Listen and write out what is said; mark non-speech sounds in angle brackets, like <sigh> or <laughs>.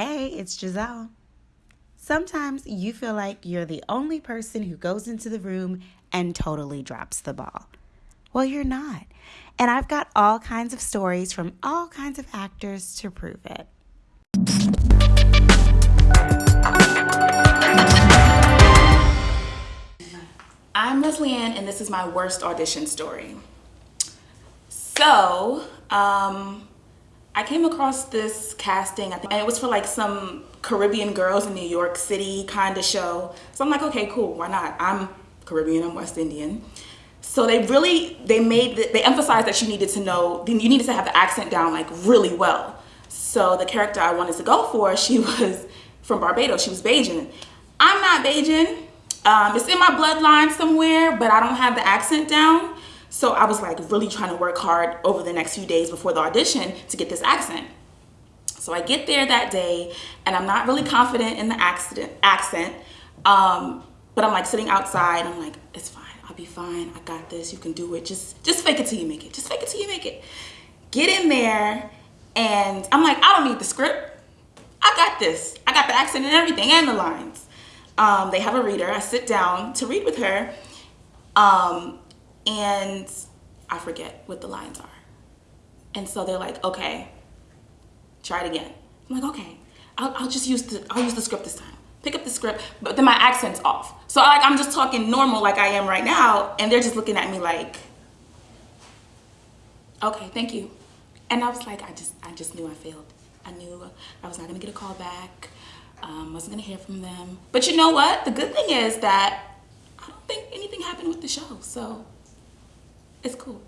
Hey, it's Giselle. Sometimes you feel like you're the only person who goes into the room and totally drops the ball. Well, you're not. And I've got all kinds of stories from all kinds of actors to prove it. I'm Leslie Ann, and this is my worst audition story. So, um, I came across this casting, I think, and it was for like some Caribbean girls in New York City kind of show. So I'm like, okay, cool, why not? I'm Caribbean, I'm West Indian. So they really, they made, the, they emphasized that you needed to know, you needed to have the accent down like really well. So the character I wanted to go for, <laughs> she was from Barbados, she was Bajan. I'm not Bajan, um, it's in my bloodline somewhere, but I don't have the accent down. So I was like really trying to work hard over the next few days before the audition to get this accent. So I get there that day and I'm not really confident in the accident, accent. Um, but I'm like sitting outside. I'm like, it's fine. I'll be fine. I got this. You can do it. Just, just fake it till you make it. Just fake it till you make it. Get in there and I'm like, I don't need the script. I got this. I got the accent and everything and the lines. Um, they have a reader. I sit down to read with her. Um, and I forget what the lines are. And so they're like, okay, try it again. I'm like, okay, I'll, I'll just use the, I'll use the script this time. Pick up the script, but then my accent's off. So I, like, I'm just talking normal like I am right now, and they're just looking at me like, okay, thank you. And I was like, I just, I just knew I failed. I knew I was not gonna get a call back. Um, wasn't gonna hear from them. But you know what? The good thing is that I don't think anything happened with the show, so it's cool.